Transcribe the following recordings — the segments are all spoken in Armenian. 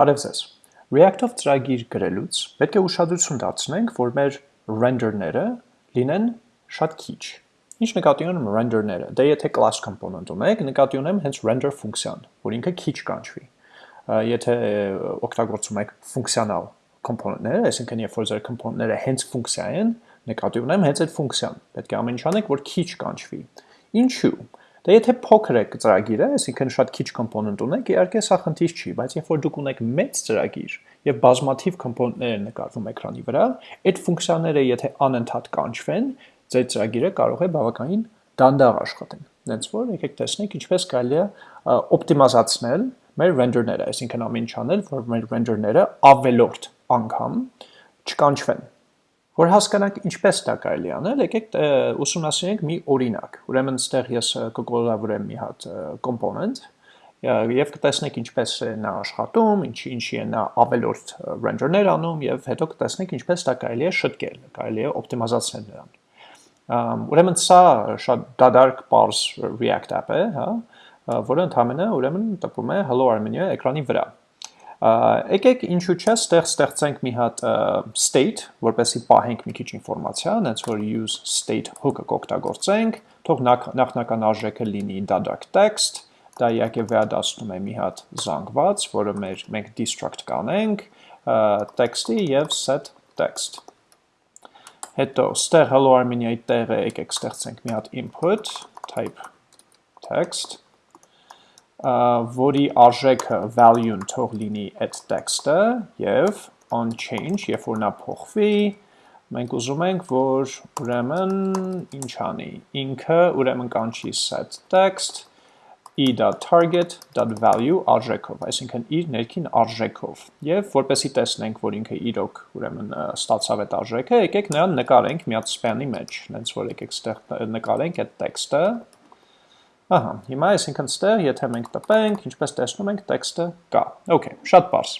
Բարև ձեզ։ React-ով ծրագիր գրելուց պետք է ուշադրություն դարձնենք, որ մեր render-ները լինեն շատ քիչ։ Ինչ նկատի ունեմ render-ները։ Դե եթե class component ունեք, նկատի ունեմ հենց render ֆունկցիան, որ ինքը քիչ կանչվի։ Եթե օգտագործում եք ֆունկցիոնալ component-ները, այսինքն երբ որ ձեր component-ները հենց ֆունկցիա են, նկատի ունեմ հենց այդ ֆունկցիան։ Պետք է ամեն ինչ անեք, որ քիչ կանչվի։ Ինչու՞։ Դե եթե փոքր է ծրագիրը, այսինքն շատ քիչ component ունեք, իհարկե սա խնդիր չի, բայց երբ որ դուք ունեք մեծ ծրագիր եւ բազմաթիվ component-ներ են նկարվում էկրանի վրա, այդ ֆունկցիաները եթե անընդհատ կանչվեն, ձեր ծրագիրը կարող է բավականին դանդաղ աշխատել։ Դենց որ եկեք տեսնենք ինչպես կարելի է օպտիմիզացնել մեր render-ները, այսինքն ամեն ինչ անել, որ մեր render-ները ավելորդ անգամ չկանչվեն Որ հասկանանք ինչպես դա կարելի անել, եկեք ուսումնասիրենք մի օրինակ։ Ուրեմն ստեղ ես կկոլաբորեմ մի հատ component եւ կտեսնենք ինչպես է նա աշխատում, ինչի ինչի է նա ավելորդ render-ներ անում եւ հետո կտեսնենք ինչպես դա կարելի է շտկել, կարելի է օպտիմիզացնել նրան։ Ուրեմն սա շատ դադարք parse React app է, հա, որը ընդհանրապես ուրեմն տպում է hello Armenia էկրանի վրա։ Եկեք ինչու՞ չէ, ստեղ ստեղծենք մի հատ state, որպեսզի պահենք մի քիչ ինֆորմացիա, այնց որ use state hook-ը կօգտագործենք, թող նախնական արժեքը լինի dadac text, դա իհարկե վերադասնում է մի հատ զանգված, որը մեր մենք destruct կանենք, text-ի եւ set text։ Հետո ստեղ hello armenia-ի տեղը եկեք ստեղծենք մի հատ input type text որի արժեքը value-ն թող լինի այդ տեքստը եւ on change, երբ որ նա փոխվի, մենք ուզում ենք, որ ուրեմն ինչ անի, ինքը ուրեմն կանչի set text e.target.value արժեքով, այսինքն իր ներքին արժեքով։ Եվ որպեսի տեսնենք, որ ինքը իրոք ուրեմն ստացավ այդ արժեքը, եկեք նրան նկարենք մի հատ span-ի մեջ, հենց որ եկեք ստեղ նկարենք այդ տեքստը, Ահա, հիմա այսինքն ստեղ, եթե մենք տպենք, ինչպես տեսնում ենք, տեքստը կա։ Okay, շատ բարձ։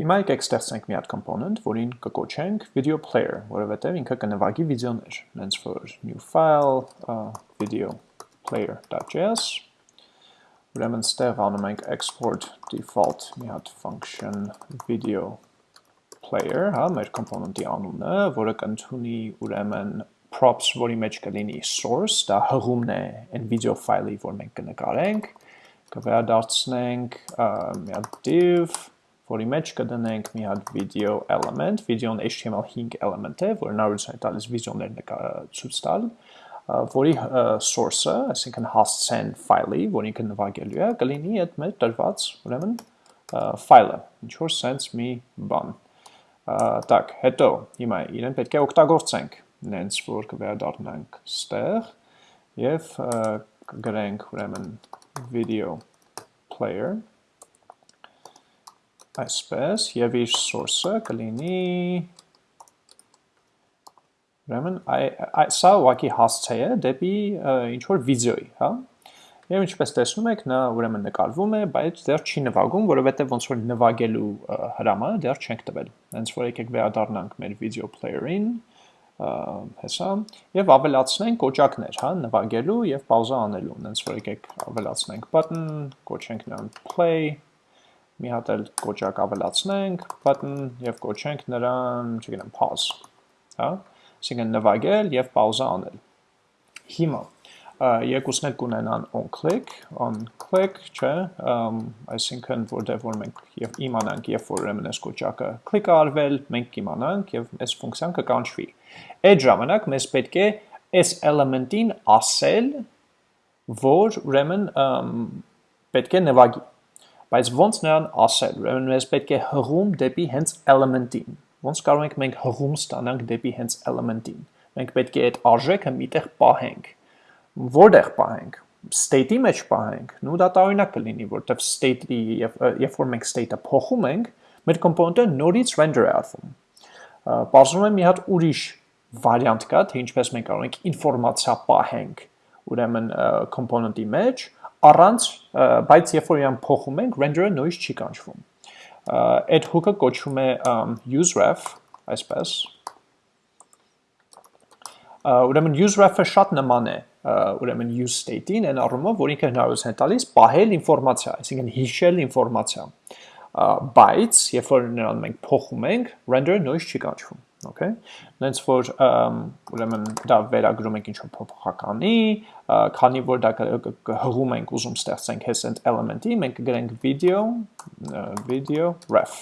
Հիմա եկեք ստեղծենք մի հատ component, որին կկոչենք video player, որովհետև ինքը կնվագի վիդեոներ, հենց որ new file uh, video player.js Ուրեմն ստեղ անում ենք export default մի հատ function video player, հա, մեր component-ի անունը, որը կընդունի ուրեմն props, որի մեջ կլինի source, դա հղումն է այն վիդեո ֆայլի, որ մենք կնկարենք, կվերադարձնենք մի հատ div, որի մեջ կդնենք մի հատ video element, video-ն HTML5 element է, որը հնարավորություն է տալիս վիդեոներ ցույց տալ, որի source-ը, այսինքն հասցեն ֆայլի, որ ինքը նվագելու է, կլինի այդ մեր տրված, ուրեմն ֆայլը, ինչ որ sense մի բան։ Ա, տակ, հետո հիմա իրեն պետք է օգտագործենք նենց որ կվերադառնանք ստեղ եւ կգրենք ուրեմն video player այսպես եւ իր source-ը կլինի ուրեմն սա ուղղակի հասցե է դեպի ինչ որ վիդեոյի, հա։ Եվ ինչպես տեսնում եք, նա ուրեմն նկարվում է, բայց դեռ չի նվագում, որովհետև ոնց որ նվագելու հրամանը դեռ չենք տվել։ Հենց որ եկեք վերադառնանք մեր video player-ին, հեսա եւ ավելացնենք կոճակներ, հա, նվագելու եւ պաուզա անելու, հենց որ եկեք ավելացնենք button, կոչենք նրան play, մի հատ էլ կոճակ ավելացնենք, button եւ կոչենք նրան, չգիտեմ, pause, հա, այսինքն նվագել եւ պաուզա անել։ Հիմա երկուսն էլ կունենան on click, on click, չէ, այսինքն որտեղ որ մենք եւ իմանանք, երբ որ ուրեմն այս կոճակը click արվել, մենք կիմանանք եւ այս ֆունկցիան կկանչվի։ Այդ ժամանակ մեզ պետք է այս element-ին ասել, որ ուրեմն պետք է նվագի։ Բայց ոնց նրան ասել, ուրեմն մեզ պետք է հղում դեպի հենց element-ին։ Ոնց կարող ենք մենք հղում ստանանք դեպի հենց element-ին։ Մենք պետք է այդ արժեքը միտեղ պահենք որտեղ պահենք state-ի մեջ պահենք, նու դա տարօրինակ կլինի, որտեղ state-ի եւ երբ որ մենք state-ը փոխում ենք, մեր component-ը նորից render է արվում։ Բարձրում է մի հատ ուրիշ վարիանտ կա, թե ինչպես մենք կարող ենք ինֆորմացիա պահենք ուրեմն component-ի մեջ, առանց, բայց երբ որ իրան փոխում ենք, render-ը նույնիսկ չի կանչվում։ Այդ hook-ը կոչվում է useref, այսպես։ Ուրեմն useref-ը շատ նման է ուրեմն use state-ին, այն առումով, որ ինքը հնարավորություն է տալիս պահել ինֆորմացիա, այսինքն հիշել ինֆորմացիա։ բայց երբ որ նրան մենք փոխում ենք, render-ը նույնիսկ չի կանչվում, okay? Նենց որ ուրեմն դա վերագրում ենք ինչ-որ փոփոխականի, քանի որ դա հղում ենք ուզում ստեղծենք հես այդ element-ի, մենք կգրենք video video ref։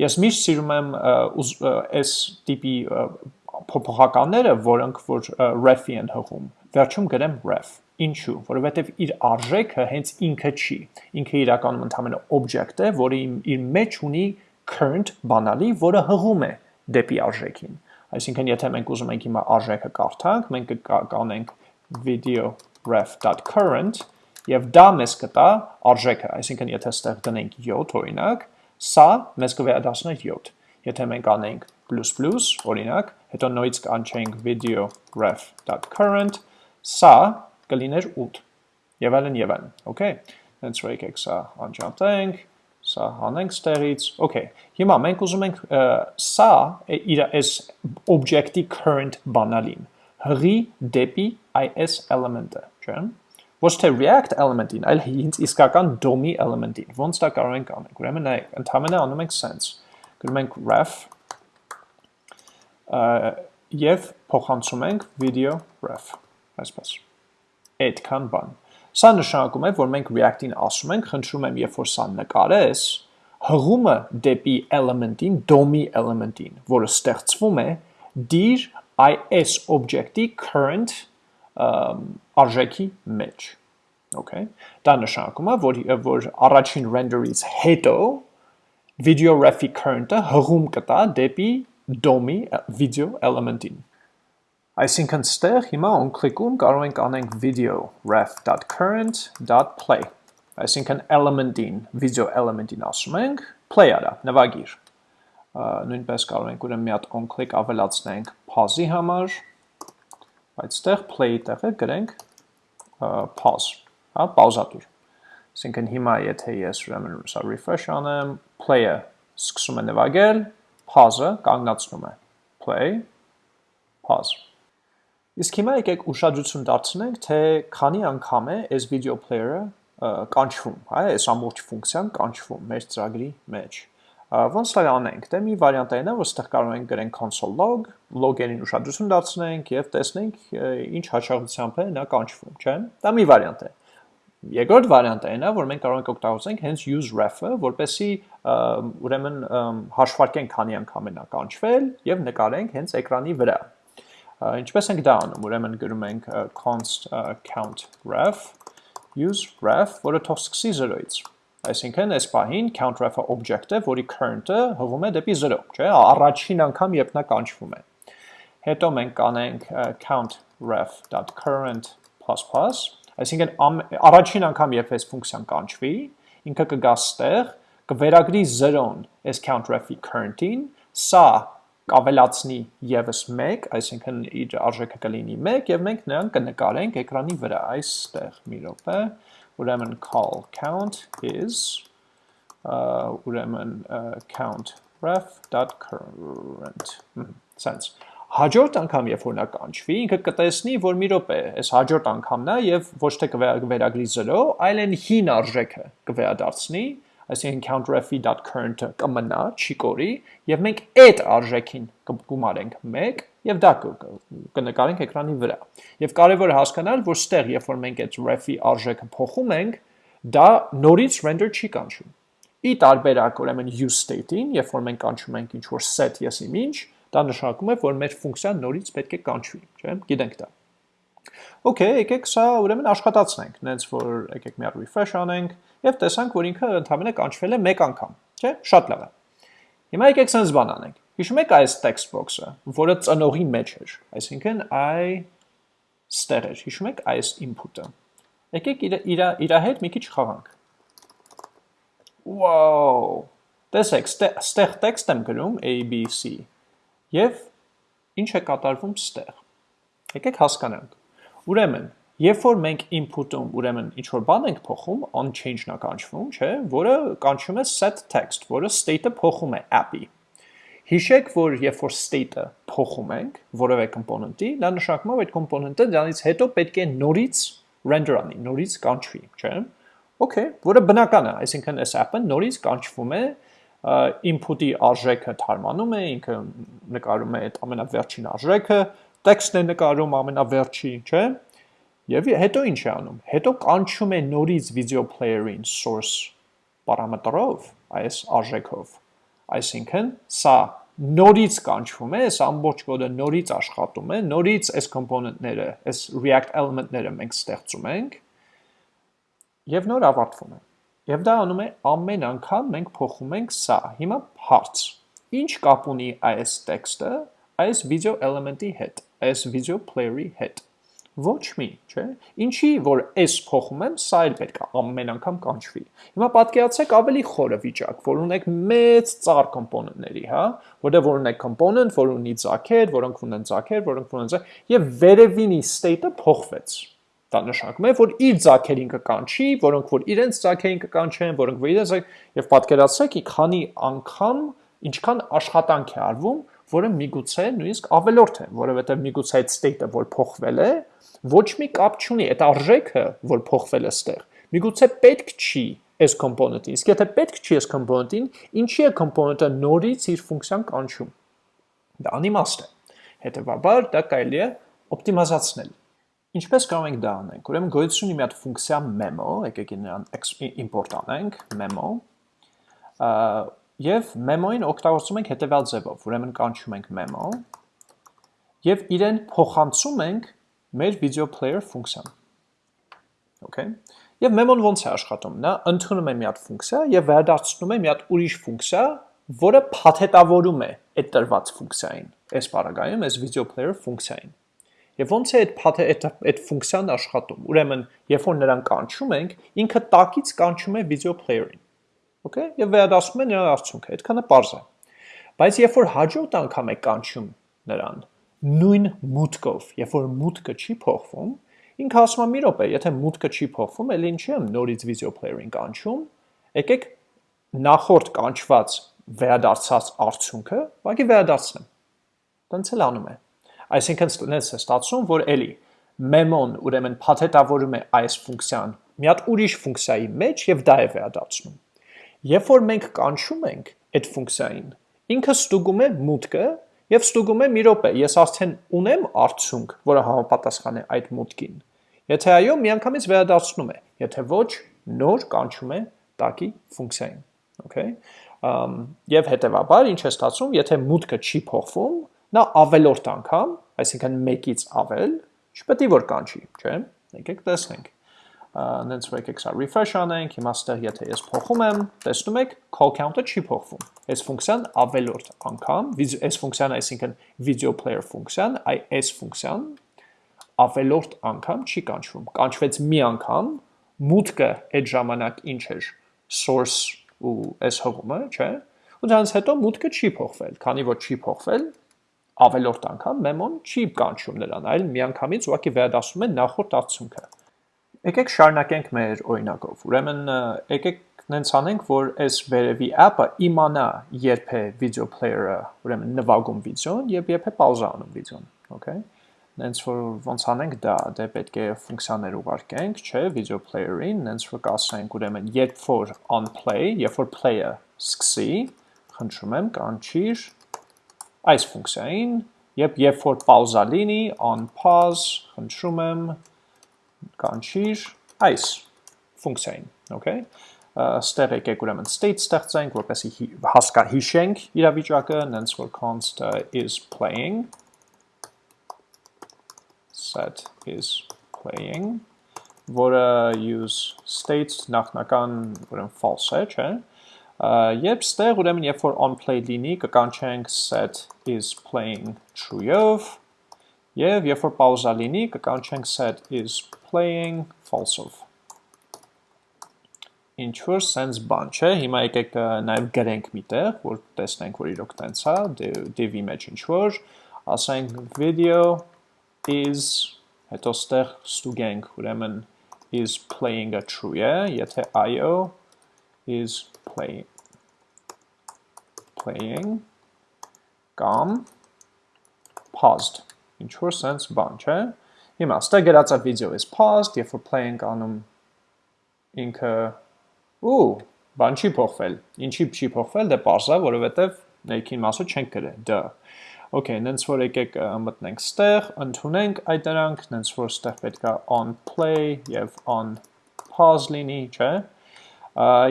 Ես միշտ սիրում եմ այս տիպի փոփոխականները, որոնք որ ref-ի են հղում, վերջում գրեմ ref. Ինչու, որովհետև իր արժեքը հենց ինքը չի։ Ինքը իրականում ընդհանրապես object է, որը իր մեջ ունի current բանալի, որը հղում է դեպի արժեքին։ Այսինքն, եթե մենք ուզում ենք հիմա արժեքը կարդանք, մենք կանենք video ref.current եւ դա մեզ կտա արժեքը, այսինքն եթե ստեղ դնենք 7 օրինակ, սա մեզ կվերադառնա 7։ Եթե մենք անենք plus plus օրինակ, հետո նույնիսկ կանչենք video ref.current, սա կլիներ 8 եւ այլն եւ այլն okay հենց որ եկեք սա անջատենք սա հանենք ստեղից okay հիմա մենք ուզում ենք սա իր այս object-ի current բանալին հղի դեպի այս element-ը չէ ոչ թե react element-ին այլ հինց իսկական DOM-ի element-ին ոնց դա կարող ենք անել ուրեմն նայեք ընդհանրապես անում ենք sense գրում ենք ref եւ փոխանցում ենք video ref այսպես այդքան բան։ Սա նշանակում է, որ մենք React-ին ասում ենք, խնդրում եմ, երբ որ սա նկարես, հղումը դեպի element-ին, DOM-ի element-ին, որը ստեղծվում է, դիր այս object-ի current արժեքի մեջ։ Okay։ Դա նշանակում է, որ որ առաջին render-ից հետո video ref-ի current-ը հղում կտա դեպի DOM-ի video element-ին։ Այսինքն ստեղ հիմա on click-ում կարող ենք անենք video ref.current.play այսինքն element-ին, video element-ին ասում ենք play արա, նվագիր։ Նույնպես կարող ենք ուրեմն մի հատ on click ավելացնենք pause-ի համար, բայց ստեղ play-ի տեղը գրենք pause, հա, պաուզատուր։ Այսինքն հիմա եթե ես ուրեմն սա refresh անեմ, play-ը սկսում է նվագել, pause-ը կանգնացնում է։ Play, pause Իսկ հիմա եկեք ուշադրություն դարձնենք, թե քանի անգամ է այս video player-ը կանչվում, հա, այս ամբողջ ֆունկցիան կանչվում մեր ծրագրի մեջ։ Ոնց դա անենք։ Դե մի վարիանտ այն է, որ ստեղ կարող ենք գրենք console log, log-երին ուշադրություն դարձնենք եւ տեսնենք ինչ հաճախությամբ է նա կանչվում, չէ՞։ Դա մի վարիանտ է։ Երկրորդ վարիանտը այն է, որ մենք կարող ենք օգտագործենք հենց use ref-ը, որպեսզի ուրեմն հաշվարկենք քանի անգամ է նա կանչվել եւ նկարենք հենց էկրանի վրա։ Ինչպես ենք դա անում, ուրեմն գրում ենք const count ref use ref, որը թող սկսի 0-ից։ Այսինքն այս պահին count ref-ը object է, որի current-ը հղում է դեպի 0, չէ՞, առաջին անգամ երբ նա կանչվում է։ Հետո մենք կանենք count ref.current++, այսինքն առաջին անգամ երբ այս ֆունկցիան կանչվի, ինքը կգա ստեղ, կվերագրի 0-ն այս count ref-ի current-ին, սա կավելացնի եւս 1, այսինքն իր արժեքը կլինի 1 եւ մենք նրան կնկարենք էկրանի վրա այստեղ մի րոպե ուրեմն call count is ուրեմն count ref.current sense հաջորդ անգամ երբ որ նա կանչվի ինքը կտեսնի որ մի րոպե այս հաջորդ անգամն է եւ ոչ թե կվերագրի 0 այլ այն հին արժեքը կվերադարձնի այսինքն countref.current-ը կմնա, չի կորի, եւ մենք այդ արժեքին կգումարենք 1 եւ դա կնկարենք էկրանի վրա։ Եվ կարեւոր է հասկանալ, որ ստեղ, երբ որ մենք այդ ref-ի արժեքը փոխում ենք, դա նորից render չի կանչում։ Ի տարբերակ ուրեմն use state-ին, երբ որ մենք կանչում ենք ինչ որ set yes image, դա նշանակում է, որ մեր ֆունկցիան նորից պետք է կանչվի, չէ՞։ Գիտենք դա։ Okay, եկեք սա ուրեմն աշխատացնենք, նենց որ եկեք մի հատ refresh անենք եւ տեսանք, որ ինքը ընդհանրապես կանչվել է 1 անգամ, չէ՞, շատ լավ է։ Հիմա եկեք sense բան անենք։ Հիշում եք այս text box-ը, որը ծնողի մեջ էր, այսինքն i ստեղ էր, հիշում եք այս input-ը։ Եկեք իր իր իր հետ մի քիչ խաղանք։ Wow! Տեսեք, ստեղ text եմ գրում A B C եւ ինչ է կատարվում ստեղ։ Եկեք հասկանանք։ Ուրեմն, երբ որ մենք input-ում ուրեմն ինչ որ բան ենք փոխում, on change-ն է կանչվում, չէ, որը կանչում է set text, որը state-ը փոխում է app-ի։ Հիշեք, որ երբ որ state-ը փոխում ենք որևէ component-ի, դա նշանակում է, որ այդ component-ը դրանից հետո պետք է նորից render անի, նորից կանչվի, չէ։ Okay, որը բնական է, այսինքն այս app-ը նորից կանչվում է, input-ի արժեքը թարմանում է, ինքը նկարում է այդ ամենավերջին արժեքը, տեքստն է նկարում ամենավերջի, չէ՞։ Եվ հետո ինչ է անում։ Հետո կանչում է նորից video player-ին source պարամետրով, այս արժեքով։ Այսինքն, սա նորից կանչվում է, այս ամբողջ կոդը նորից աշխատում է, նորից այս component-ները, այս React element-ները մենք ստեղծում ենք եւ նոր ավարտվում է։ Եվ դա անում է ամեն անգամ մենք փոխում ենք սա։ Հիմա հարց. Ինչ կապ ունի այս տեքստը այս video element-ի հետ, այս video player-ի հետ։ Ոչ մի, չէ։ Ինչի որ s փոխում եմ, սա էլ պետք է ամեն անգամ կանչվի։ Հիմա պատկերացրեք ավելի խորը վիճակ, որ ունեք մեծ ծառ կոմպոնենտների, հա, որտեղ որ ունեք կոմպոնենտ, որ ունի ծագեր, որոնք ունեն ծագեր, որոնք ունեն ծագեր, եւ վերևինի state-ը փոխվեց։ Դա նշանակում է, որ իր ծագերին կկանչի, որոնք որ իրենց ծագերին կկանչեն, որոնք որ իրենց եւ պատկերացրեք, քանի անգամ ինչքան աշխատանք է արվում, որը միգուցե նույնիսկ ավելորդ է, որովհետեւ միգուցե այդ state-ը որ փոխվել է, ոչ մի կապ չունի այդ արժեքը, որ փոխվել է ստեղ։ Միգուցե պետք չի այս component-ին։ Իսկ եթե պետք չի այս component-ին, ինչի է component-ը նորից իր ֆունկցիան կանչում։ Դա անիմաստ է։ Հետևաբար դա կարելի է օպտիմիզացնել։ Ինչպես կարող ենք դա անենք։ Ուրեմն գոյություն ունի մի հատ ֆունկցիա memo, եկեք նրան import անենք, memo։ Եվ memo-ին օգտագործում ենք հետևյալ ձևով։ Ուրեմն կանչում ենք memo եւ իրեն փոխանցում ենք մեր video player ֆունկցիան։ Okay։ Եվ memo-ն ոնց է աշխատում։ Նա ընդունում է մի հատ ֆունկցիա եւ վերադարձնում է մի հատ ուրիշ ֆունկցիա, որը փաթեթավորում է այդ տրված ֆունկցիային։ Այս բaragայում այս video player ֆունկցիային։ Եվ ոնց է այդ այդ այդ ֆունկցիան աշխատում։ Ուրեմն, երբ որ նրան կանչում ենք, ինքը տակից կանչում է video player-ին։ Okay։ Եվ վերադասում է նրա արդյունքը։ Այդքանը པարզ է։ Բայց երբ որ հաջորդ անգամ է կանչում նրան, նույն մուտքով, երբ որ մուտքը չի փոխվում, ինքը ասում է մի րոպե, եթե մուտքը չի փոխվում, ելի ինչի եմ նորից video player-ին կանչում, եկեք նախորդ կանչված վերադարձած արդյունքը, ուղղակի վերադարձնեմ։ Տենց էլ անում է։ Այսինքն ստենց է ստացվում, որ էլի memo-ն ուրեմն փաթեթավորում է այս ֆունկցիան մի հատ ուրիշ ֆունկցիայի մեջ եւ դա է վերադարձնում։ Երբ որ մենք կանչում ենք այդ ֆունկցիային, ինքը ստուգում է մուտքը եւ ստուգում է մի րոպե, ես արդեն ունեմ արդյունք, որը համապատասխան է այդ մուտքին։ Եթե այո, միանգամից վերադարձնում է, եթե ոչ, նոր կանչում է տակի ֆունկցիային, okay։ Ամ եւ հետեւաբար ինչ է ստացվում, եթե մուտքը չի փոխվում, նա ավելորդ անգամ, այսինքն 1-ից ավել, չպետք է որ կանչի, չէ՞։ Եկեք տեսնենք նենց որ եկեք սա refresh անենք, հիմա ստեղ եթե ես փոխում եմ, տեսնում եք, call count-ը չի փոխվում։ Այս ֆունկցիան ավելորդ անգամ, այս ֆունկցիան այսինքն video player ֆունկցիան, այ այս ֆունկցիան ավելորդ անգամ չի կանչվում։ Կանչվեց մի անգամ, մուտքը այդ ժամանակ ինչ էր, source ու այս հողումը, չէ՞։ Ու դրանից հետո մուտքը չի փոխվել, քանի որ չի փոխվել, ավելորդ անգամ մեմոն չի կանչում նրան, այլ միանգամից ուղղակի վերադասում է նախորդ արդյունքը։ Եկեք շարունակենք մեր օրինակով։ Ուրեմն եկեք նենց անենք, որ այս վերևի app-ը իմանա երբ է video player-ը, ուրեմն նվագում վիդեոն եւ երբ է պաուզա անում վիդեոն, okay։ Նենց որ ոնց անենք դա, դե պետք է ֆունկցիաներ ուղարկենք, չէ, video player-ին, նենց որ կասենք, ուրեմն երբ որ on play, երբ որ play-ը սկսի, խնդրում եմ, կանչիր այս ֆունկցիային, երբ երբ որ պաուզա լինի, on pause, խնդրում եմ, կանչիր այս ֆունկցիային, okay? Ստեղ եկեք ուրեմն state ստեղծենք, որպեսի հասկա հիշենք իրավիճակը, նենց որ const is playing set is playing որը use state նախնական ուրեմն false է, չէ՞։ Երբ ստեղ ուրեմն երբ որ on play լինի, կկանչենք set is playing true-ով Եվ երբ որ պաուզա լինի, կկանչենք set is playing false-ով։ Ինչ որ sense բան չէ, հիմա եկեք նաև գրենք միտեղ, որ տեսնենք, որ իրոք տենց է, div-ի մեջ ինչ որ, ասենք video is, հետո ստեղ ստուգենք, ուրեմն is playing-ը true է, եթե IO is playing, playing, կամ paused ինչ որ sense բան, չէ։ Հիմա ստե գրածա video is paused, երբ որ play ենք անում ինքը ու բան չի փոխվել։ Ինչի չի փոխվել, դե parse-ա, որովհետև ներքին մասը չենք գրել, դա։ Okay, նենց որ եկեք մտնենք ստեղ, ընդունենք այդ դրանք, նենց որ ստեղ պետքա on play եւ on pause լինի, չէ՞։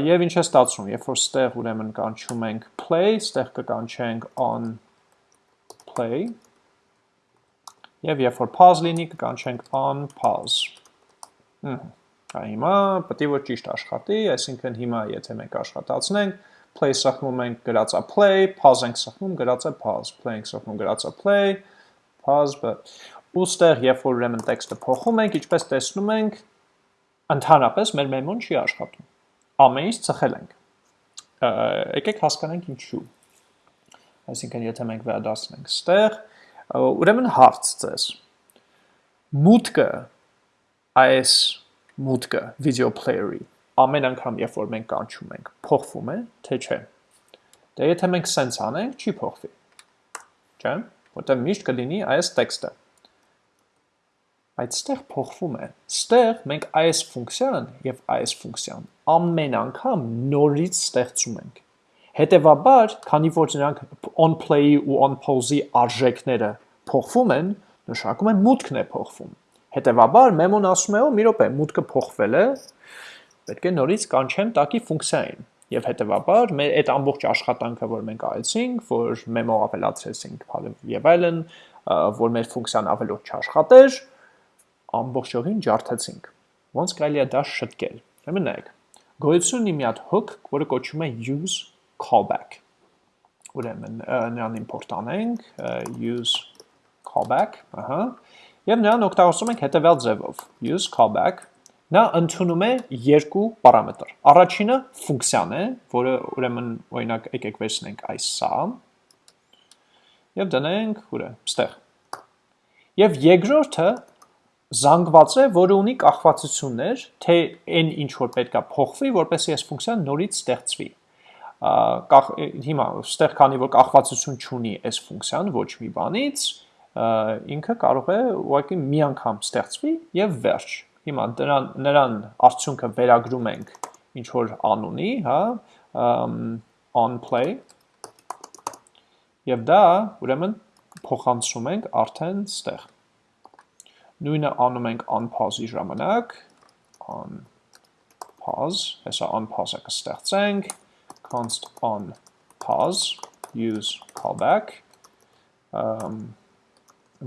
Եվ ինչ է ստացվում, երբ որ ստեղ ուրեմն կանչում ենք play, ստեղ կկանչենք on play, եւ երբ որ pause լինի, կկանչենք on pause։ Հմ Հիմա պետք է որ ճիշտ աշխատի, այսինքն հիմա եթե մենք աշխատացնենք, play սխմում ենք գրածա play, pause ենք սխմում գրածա pause, play ենք սխմում գրածա play, pause, but ուստեղ երբ որ ուրեմն տեքստը փոխում ենք, ինչպես տեսնում ենք, ընդհանրապես մեր մեմոն չի աշխատում։ Ամեն ինչ ծխել ենք։ Եկեք հասկանանք ինչու։ Այսինքն եթե մենք վերադասնենք ստեղ, ուրեմն հարց ձեզ։ Մուտքը այս մուտքը video player-ի ամեն անգամ երբ որ մենք կանչում ենք, փոխվում է, թե չէ։ Դե եթե մենք sense անենք, չի փոխվի։ Չէ՞, որտեղ միշտ կլինի այս տեքստը։ Բայց ստեղ փոխվում է։ Ստեղ մենք այս ֆունկցիան եւ այս ֆունկցիան ամեն անգամ նորից ստեղծում ենք։ Հետևաբար, քանի որ նրանք on play-ի ու on pause-ի արժեքները փոխվում են, նշանակում է մուտքն է փոխվում։ Հետևաբար մեմոն ասում է, օ, մի րոպե, մուտքը փոխվել է, պետք է նորից կանչեմ տակի ֆունկցիային։ Եվ հետևաբար մեր այդ ամբողջ աշխատանքը, որ մենք արեցինք, որ մեմո ավելացրեցինք եւ այլն, որ մեր ֆունկցիան ավելորդ չաշխատեր, ամբողջովին ջարդեցինք։ Ոնց կարելի է դա շտկել։ Ուրեմն նայեք։ Գոյություն ունի մի հատ hook, որը կոչվում է use callback։ Ուրեմն նրան իմպորտ անենք, use callback, ահա, Եվ նրան օգտագործում ենք հետևյալ ձևով. use callback նա ընդունում է երկու պարամետր։ Առաջինը ֆունկցիան է, որը ուրեմն օրինակ եկեք վերցնենք այս սա եւ դնենք ուր է, ստեղ։ Եվ երկրորդը զանգված է, որը ունի կախվածություններ, թե այն ինչ որ պետքա փոխվի, որպեսզի այս ֆունկցիան նորից ստեղծվի։ հիմա ստեղ քանի որ կախվածություն չունի այս ֆունկցիան ոչ մի բանից, ինքը կարող է ուղղակի մի անգամ ստեղծվի եւ վերջ։ Հիմա դրան նրան արդյունքը վերագրում ենք ինչ որ անունի, հա, on play եւ դա ուրեմն փոխանցում ենք արդեն ստեղ։ Նույնը անում ենք on pause-ի ժամանակ, on pause, հեսա on pause-ը կստեղծենք, const on pause use callback um,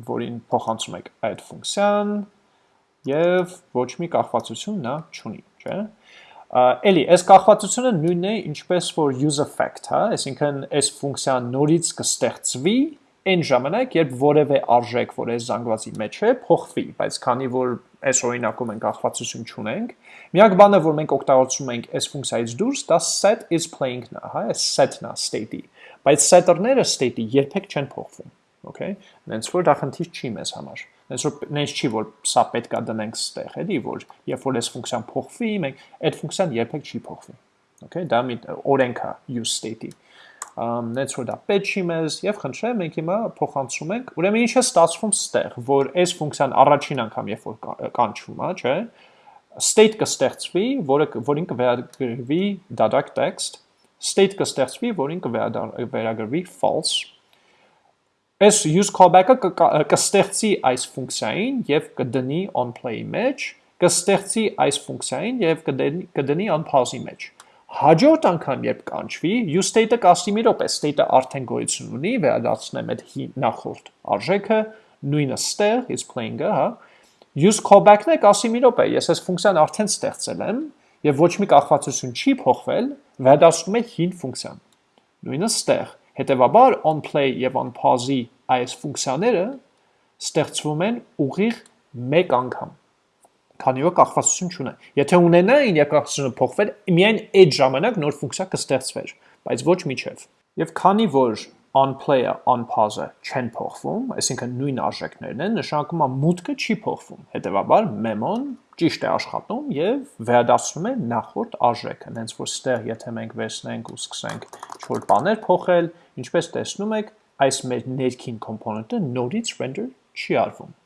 որին փոխանցում եք այդ ֆունկցիան եւ ոչ մի կախվածություն նա չունի, չէ՞։ Էլի, այս կախվածությունը նույնն է, ինչպես որ use effect, հա, այսինքն այս ֆունկցիան նորից կստեղծվի այն ժամանակ, երբ որևէ արժեք, որ այս զանգվածի մեջ է, փոխվի, բայց քանի որ այս օրինակում ենք ախվածություն չունենք, միակ բանը, որ մենք օգտագործում ենք այս ֆունկցիայից դուրս, դա set is playing-ն է, հա, այս set-ն է state-ի, բայց setter-ները state-ի երբեք չեն փոխվում okay? Նենց որ դա խնդիր չի մեզ համար նենց որ նենց չի որ սա պետքա դնենք ստեղ էլի որ երբ որ այս ֆունկցիան փոխվի մենք այդ ֆունկցիան երբեք չի փոխվի okay? Դա մի օրենք է use state-ի պետք չի մեզ եւ խնդրեմ մենք հիմա փոխանցում ենք ուրեմն ինչ է ստացվում ստեղ որ այս ֆունկցիան առաջին անգամ երբ որ կանչվում է չէ state կստեղծվի որը որին կվերագրվի data text state կստեղծվի որին կվերագրվի false Այս use callback-ը կստեղծի այս ֆունկցիային եւ կդնի on play-ի մեջ, կստեղծի այս ֆունկցիային եւ կդնի on pause-ի մեջ։ Հաջորդ անգամ երբ կանչվի, use state-ը կասի մի րոպե, state-ը արդեն գոյություն ունի, վերադարձնեմ այդ նախորդ արժեքը, նույնը ստեղ is playing-ը, հա։ Use callback-ն է կասի մի րոպե, ես այս ֆունկցիան արդեն ստեղծել եմ եւ ոչ մի կախվածություն չի փոխվել, վերադարձնում է հին ֆունկցիան։ Նույնը ստեղ Հետևաբար on play եւ on pause-ի այս ֆունկցիաները ստեղծվում են ուղիղ մեկ անգամ քանի որ կախվածություն չունեն։ Եթե ունենային եւ կախվածությունը փոխվել, միայն այդ ժամանակ նոր ֆունկցիա կստեղծվեր, բայց ոչ միջև։ Եվ քանի որ on play-ը, on pause-ը չեն փոխվում, այսինքն նույն արժեքներն են, նշանակում է մուտքը չի փոխվում։ Հետևաբար մեմոն ճիշտ է աշխատում եւ վերադասում է նախորդ արժեքը։ Հենց որ ստեղ եթե մենք վերցնենք ու սկսենք ինչ-որ բաներ փոխել, ինչպես տեսնում եք, այս մեր ներքին կոմպոնենտը նորից render չի արվում։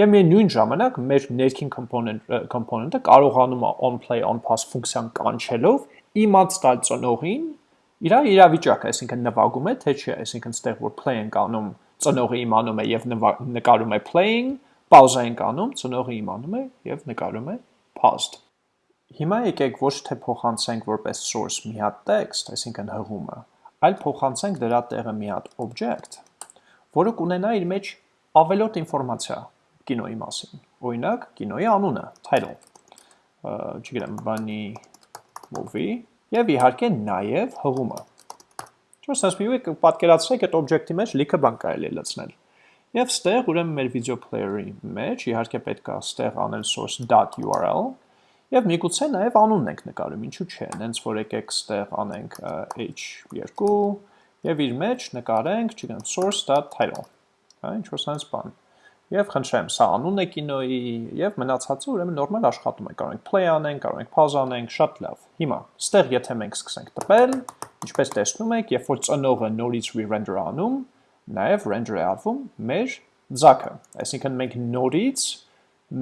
Եվ միևնույն ժամանակ մեր ներքին component component-ը կարողանում է on play on pause ֆունկցիան կանչելով իմաց տալ ծնողին իր իրավիճակը, այսինքն նվագում է թե չէ, այսինքն ստեղ որ play ենք անում, ծնողը իմանում է եւ նկարում է playing, pause ենք անում, ծնողը իմանում է եւ նկարում է paused։ Հիմա եկեք ոչ թե փոխանցենք որպես source մի հատ text, այսինքն հղումը, այլ փոխանցենք դրա տեղը մի հատ object, որը կունենա իր մեջ ավելորդ ինֆորմացիա կինոյի մասին։ Օրինակ, կինոյի անունը, title, չգիտեմ, բանի movie եւ իհարկե նաեւ հղումը։ Չէ՞, ասես մի ու պատկերացրեք այդ object-ի մեջ լիքը բան կարելի է լցնել։ Եվ ստեղ ուրեմն մեր video player-ի մեջ իհարկե պետք է ստեղ անել source.url Եվ միգուցե նաև անունն ենք նկարում, ինչու՞ չէ, նենց որ եկեք ստեղ անենք h2 եւ իր մեջ նկարենք, չգիտեմ, source.title, հա, ինչ որ sense բան։ Եվ խնդրեմ, սա անունն է կինոյի եւ մնացածը ուրեմն նորմալ աշխատում է։ Կարող ենք play անենք, կարող ենք pause անենք, շատ լավ։ Հիմա, ստեղ եթե մենք սկսենք տպել, ինչպես տեսնում եք, երբ որ ծնողը նորից re-render անում, նաև render է արվում մեր ձակը։ Այսինքն մենք նորից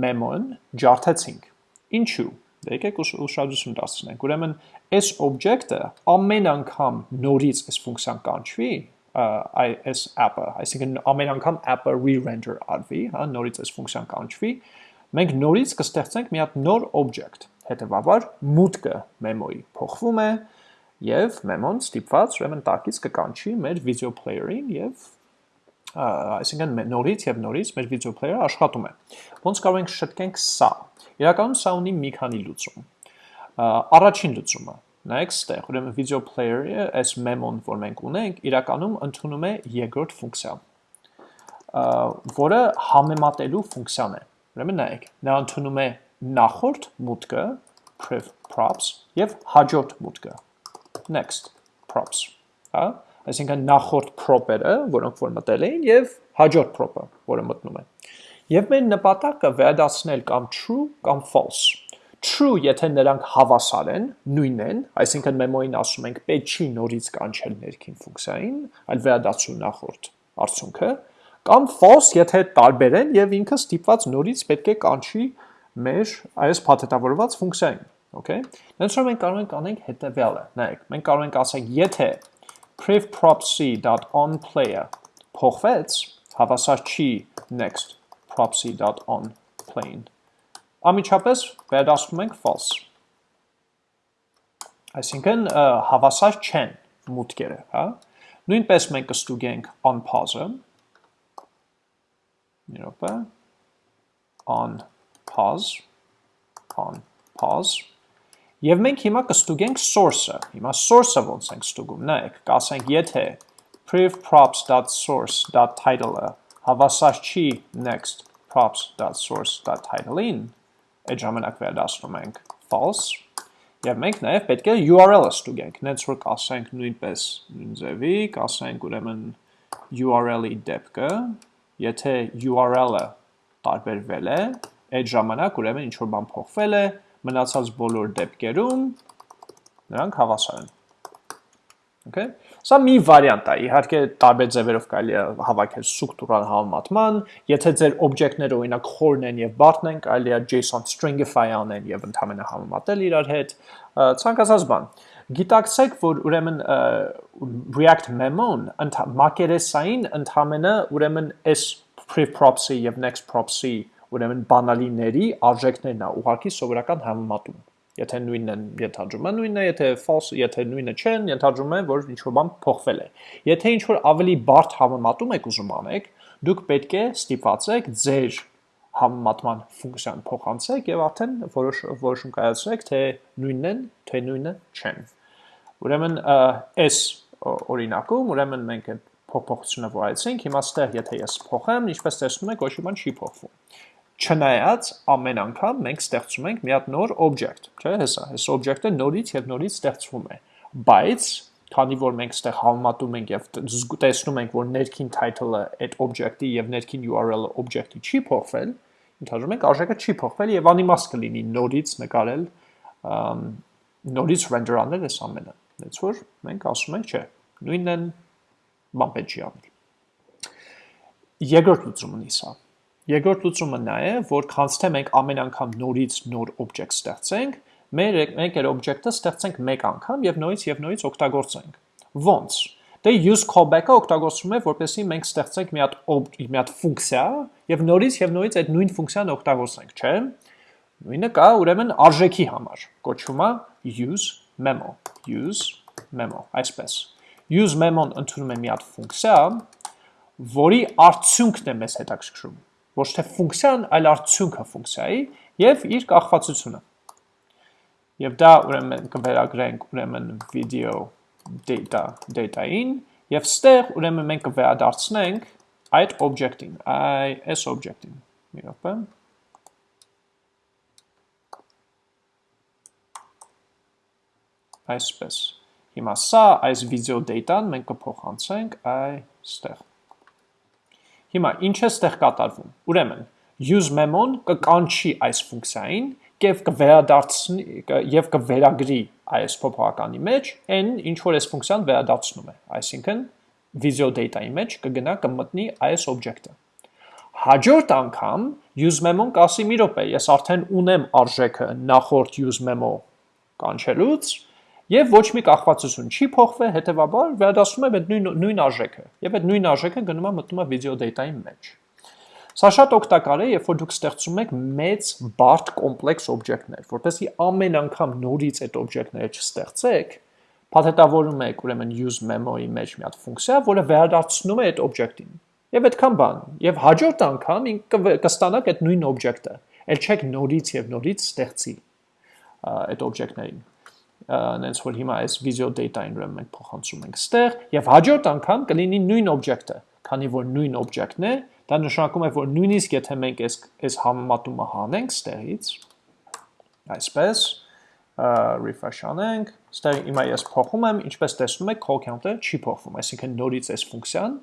memo-ն ջարդեցինք Ինչու՞։ Դե եկեք ուշադրություն դարձնենք։ Ուրեմն այս օբյեկտը ամեն անգամ նորից այս ֆունկցիան կանչվի, այս app-ը, այսինքն ամեն անգամ app-ը re-render արվի, հա, նորից այս ֆունկցիան կանչվի, մենք նորից կստեղծենք մի հատ նոր օբյեկտ։ Հետևաբար մուտքը մեմոյի փոխվում է եւ մեմոն ստիպված ուրեմն տակից կկանչի մեր video player-ին եւ այսինքն նորից եւ նորից մեր video player-ը աշխատում է։ Ոնց կարող ենք շտկենք սա։ Իրականում սա ունի մի քանի լուծում։ Առաջին լուծումը նայեք ստեղ, ուրեմն video player-ը այս memo-ն, որ մենք ունենք, իրականում ընդունում է երկրորդ ֆունկցիա, որը համեմատելու ֆունկցիան է։ Ուրեմն նայեք, նա ընդունում է նախորդ մուտքը prev props եւ հաջորդ մուտքը next props, հա այսինքն նախորդ prop-երը, որոնք որ մտել էին եւ հաջորդ prop-ը, որը մտնում է։ Եվ մեր նպատակը վերադասնել կամ true կամ false։ True, եթե նրանք հավասար են, նույն են, այսինքն մեմոյին ասում ենք պետք չի նորից կանչել ներքին ֆունկցիային, այլ վերադասու նախորդ արդյունքը, կամ false, եթե տարբեր են եւ ինքը ստիպված նորից պետք է կանչի մեր այս փաթեթավորված ֆունկցիային, okay։ Դրանց որ մենք կարող ենք անենք հետեւյալը։ Նայեք, մենք կարող ենք ասենք, եթե privproc.onPlayer փոխվեց, հավասար չի next proxy.onPlane։ Ամիջապես վերադասում ենք false։ Այսինքն հավասար չեն մուտքերը, հա։ Նույնպես մենք կստուգենք on pause-ը։ Մի րոպե։ on pause on pause Եվ մենք հիմա կստուգենք source-ը։ Հիմա source-ը ոնց ենք ստուգում։ Նայեք, կասենք, եթե privprops.source.title-ը հավասար չի next props.source.title-ին, այդ ժամանակ վերադասնում ենք. False, եւ մենք նաեւ պետք է URL-ը ստուգենք։ Նենց որ կասենք նույնպես նույն ձևի, կասենք ուրեմն URL-ի դեպքը, եթե URL-ը տարբերվել է, այդ ժամանակ ուրեմն ինչ որ բան փոխվել է, մնացած բոլոր դեպքերում նրանք հավասար են։ Okay։ Սա մի վարիանտ է, իհարկե տարբեր ձևերով կարելի է հավաքել ստրուկտուրալ համեմատման, եթե ձեր օբյեկտները օրինակ խորն են եւ բարդն են, կարելի է JSON stringify անեն եւ ընդհանրապես համեմատել իրար հետ, ցանկացած բան։ Գիտակցեք, որ ուրեմն React memo-ն մակերեսային ընդհանրապես ուրեմն prev props-ի եւ next props-ի ուրեմն բանալիների արժեքներն է ուղղակի սովորական համեմատում։ Եթե նույնն են, ենթադրում է նույնն է, եթե false, եթե նույնը չեն, ենթադրում է, որ ինչ որ բան փոխվել է։ Եթե ինչ որ ավելի բարդ համեմատում եք ուզում անեք, դուք պետք է ստիպված եք ձեր համեմատման ֆունկցիան փոխանցեք եւ արդեն որոշ որոշում կայացրեք, թե նույնն են, թե նույնը չեն։ Ուրեմն այս օրինակում, ուրեմն մենք փոփոխությունը որ այցենք, հիմա ստեղ եթե ես փոխեմ, ինչպես տեսնում եք, ոչ մի բան չի փոխվում։ Չնայած ամեն անգամ մենք ստեղծում ենք մի հատ նոր object, չէ՞, հեսա, այս object-ը նորից եւ նորից ստեղծվում է։ Բայց քանի որ մենք ստեղ համատում ենք եւ տեսնում ենք, որ ներքին title-ը այդ object-ի եւ ներքին URL-ը object-ի չի փոխվել, ընդհանրում ենք արժեքը չի փոխվել եւ անիմաստ կլինի նորից նկարել նորից render անել այս ամենը։ Դից որ մենք ասում ենք, չէ, նույնն բան պետք չի անել։ Երկրորդ լուծումն է սա Երկրորդ լուծումը նա է, որ քանց թե մենք ամեն անգամ նորից նոր object ստեղծենք, մեր մենք այդ object-ը ստեղծենք մեկ անգամ եւ նորից եւ նորից օգտագործենք։ Ոնց։ Դե use callback-ը օգտագործվում է, որպեսզի մենք ստեղծենք մի հատ մի հատ ֆունկցիա եւ նորից եւ նորից այդ նույն ֆունկցիան օգտագործենք, չէ՞։ Նույնը կա ուրեմն արժեքի համար։ Կոչվում է use memo, use memo, այսպես։ Use memo-ն ընդունում է մի հատ ֆունկցիա, որի արդյունքն է մեզ հետաքրքրում ոչ թե ֆունկցիան, այլ արդյունքը ֆունկցիայի եւ իր կախվածությունը։ Եվ դա ուրեմն կվերագրենք ուրեմն video data data-ին եւ ստեղ ուրեմն մենք կվերադարձնենք այդ object-ին, այ այս object-ին։ Մի րոպե։ Այսպես։ Հիմա սա այս video data-ն մենք կփոխանցենք այստեղ։ Հիմա ինչ է ստեղ կատարվում։ Ուրեմն use memo-ն կկանչի այս ֆունկցիային եւ կվերադարձնի եւ կվերագրի այս փոփոխականի մեջ այն ինչ որ այս ֆունկցիան վերադարձնում է, այսինքն visual data-ի մեջ կգնա կմտնի այս օբյեկտը։ Հաջորդ անգամ use memo-ն կասի՝ մի րոպե, ես արդեն ունեմ արժեքը նախորդ use memo կանչելուց, Եվ ոչ մի կախվածություն չի փոխվել, հետեւաբար վերադասում է այդ նույն նույն արժեքը։ Եվ այդ նույն արժեքը գնում է մտնում է video data-ի մեջ։ Սա շատ օգտակար է, երբ որ դուք ստեղծում եք մեծ բարդ կոմպլեքս օբյեկտներ, որովհետեւ ամեն անգամ նորից այդ օբյեկտները չստեղծեք, փաթեթավորում եք ուրեմն use memo-ի մեջ մի հատ ֆունկցիա, որը վերադարձնում է այդ օբյեկտին։ Եվ այդքան բան։ Եվ հաջորդ անգամ կստանաք այդ նույն օբյեկտը։ Էլ չեք նորից եւ նորից ստեղծի այդ օբյեկտներին նենց որ հիմա այս visual data-ին ուրեմն մենք փոխանցում ենք ստեղ եւ հաջորդ անգամ կլինի նույն օբյեկտը, քանի որ նույն օբյեկտն է, դա նշանակում է որ նույնիսկ եթե մենք այս այս համեմատումը հանենք ստեղից, այսպես refresh անենք, ստեղ հիմա ես փոխում եմ, ինչպես տեսնում եք, call count-ը չի փոխվում, այսինքն նորից այս ֆունկցիան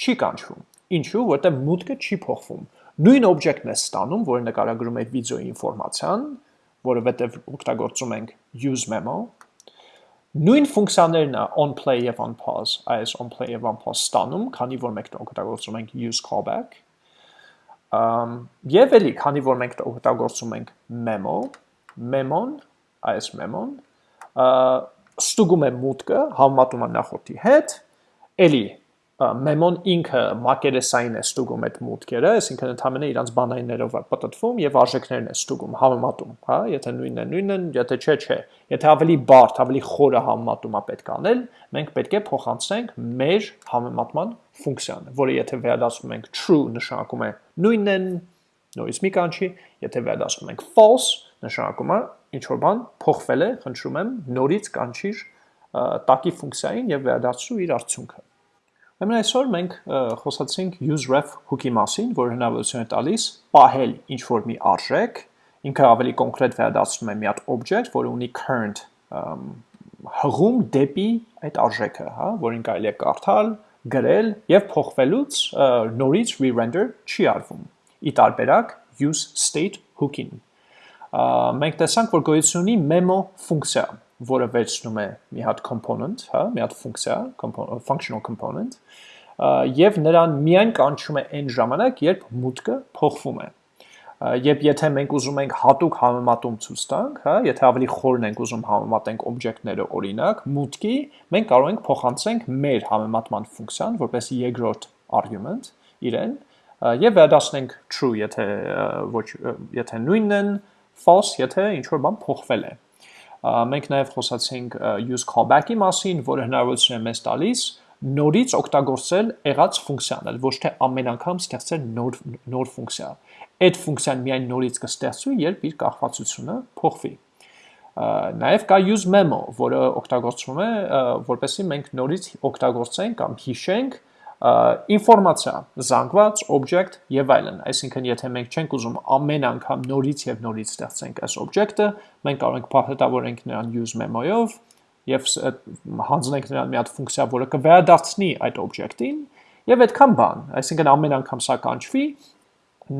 չի կանչվում։ Ինչու՞, որտեղ մուտքը չի փոխվում։ Նույն օբյեկտն է ստանում, որը նկարագրում է վիդեոյի ինֆորմացիան, որովհետև օգտագործում ենք use memo, նույն ֆունկցիաներն է on play եւ on pause, այս on play եւ on pause ստանում, քանի որ մենք օգտագործում ենք use callback, um, եւ էլի, քանի որ մենք օգտագործում ենք memo, memo-ն, այս memo-ն, ստուգում է մուտքը, համատում է նախորդի հետ, էլի մեմոն ինքը մակերեսային է ստուգում այդ մուտքերը, այսինքն ընդհանրապես իրանց բանայիններով է պատտվում եւ արժեքներն է ստուգում, համեմատում, հա, եթե նույնն է, նույնն են, եթե չէ, չէ։ Եթե ավելի բարդ, ավելի խորը համեմատում է պետք անել, մենք պետք է փոխանցենք մեր համեմատման ֆունկցիան, որը եթե վերադասում ենք true նշանակում է նույնն են, նորից մի կանչի, եթե վերադասում ենք false, նշանակում է ինչ որ բան փոխվել է, խնդրում եմ նորից կանչիր տակի ֆունկցիային եւ վերադասու իր արդյունքը։ Ուրեմն այսօր մենք խոսացինք useRef hook-ի մասին, որը հնարավորություն է տալիս պահել ինչ-որ մի արժեք, ինքը ավելի կոնկրետ վերադարձնում է մի հատ object, որը ունի current հղում դեպի այդ արժեքը, հա, որին կարելի է կարդալ, գրել եւ փոխվելուց նորից re-render չի արվում։ Ի տարբերակ use state hook-ին։ Մենք տեսանք, որ գոյություն ունի memo ֆունկցիա, որը վերցնում է մի հատ component, հա, մի հատ ֆունկցիա, functional component, եւ նրան միայն կանչում է այն ժամանակ, երբ մուտքը փոխվում է։ Եվ եթե մենք ուզում ենք հատուկ համեմատում ցույց տանք, հա, եթե ավելի խորն ենք ուզում համեմատենք օբյեկտները օրինակ, մուտքի, մենք կարող ենք փոխանցենք մեր համեմատման ֆունկցիան որպես երկրորդ argument իրեն եւ վերադասնենք true, եթե ոչ եթե նույնն են, false, եթե ինչ որ բան փոխվել է մենք նաև խոսացինք use callback-ի մասին, որը հնարավորություն է մեզ տալիս նորից օգտագործել եղած ֆունկցիան, ոչ թե ամեն անգամ ստեղծել նոր նոր ֆունկցիա։ Այդ ֆունկցիան միայն նորից կստեղծվի, երբ իր կախվածությունը փոխվի։ Նաև կա use memo, որը օգտագործվում է, որպեսզի մենք նորից օգտագործենք կամ հիշենք ինֆորմացիա, զանգված, object եւ այլն։ Այսինքն, եթե մենք չենք ուզում ամեն անգամ նորից եւ նորից ստեղծենք այս object-ը, մենք կարող ենք փաթեթավորենք նրան use memo-ով եւ հանձնենք նրան մի հատ ֆունկցիա, որը կվերադարձնի այդ object-ին եւ այդքան բան։ Այսինքն ամեն անգամ սա կանչվի,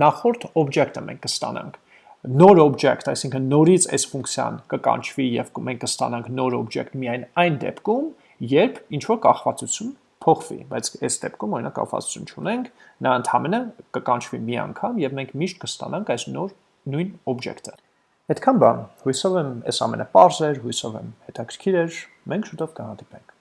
նախորդ object-ը մենք կստանանք նոր object, այսինքն նորից այս ֆունկցիան կկանչվի եւ մենք կստանանք նոր object միայն այն դեպքում, երբ ինչ որ կախվածություն փոխվի, բայց այս դեպքում օրինակ կապվածություն չունենք, նա ընդհանրապես կկանչվի մի անգամ եւ մենք միշտ կստանանք այս նոր նույն օբյեկտը։ Այդքան բան, հույսով եմ այս ամենը པարզ էր, հույսով եմ հետաքրքիր էր, մենք շուտով կհանդիպենք։